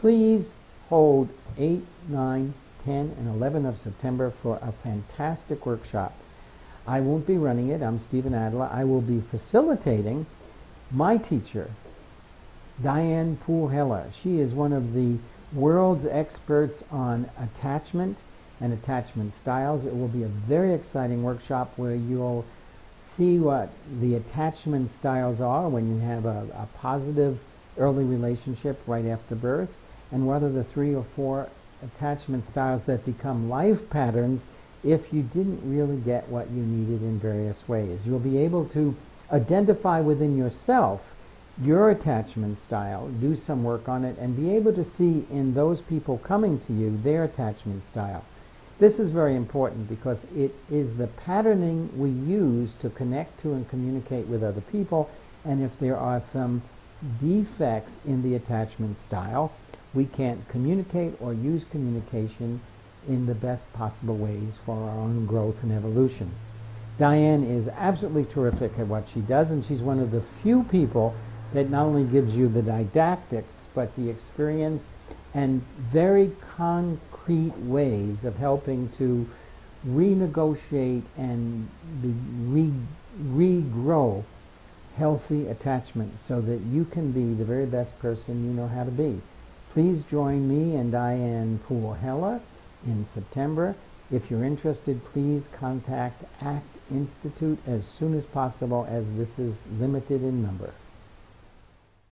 Please hold 8, 9, 10, and 11 of September for a fantastic workshop. I won't be running it. I'm Stephen Adler. I will be facilitating my teacher, Diane Poole Heller. She is one of the world's experts on attachment and attachment styles. It will be a very exciting workshop where you'll see what the attachment styles are when you have a, a positive early relationship right after birth and whether the three or four attachment styles that become life patterns if you didn't really get what you needed in various ways. You'll be able to identify within yourself your attachment style, do some work on it, and be able to see in those people coming to you their attachment style. This is very important because it is the patterning we use to connect to and communicate with other people, and if there are some defects in the attachment style, we can't communicate or use communication in the best possible ways for our own growth and evolution. Diane is absolutely terrific at what she does, and she's one of the few people that not only gives you the didactics, but the experience and very concrete ways of helping to renegotiate and re regrow healthy attachment so that you can be the very best person you know how to be. Please join me and Diane Poole Heller in September. If you're interested, please contact ACT Institute as soon as possible as this is limited in number.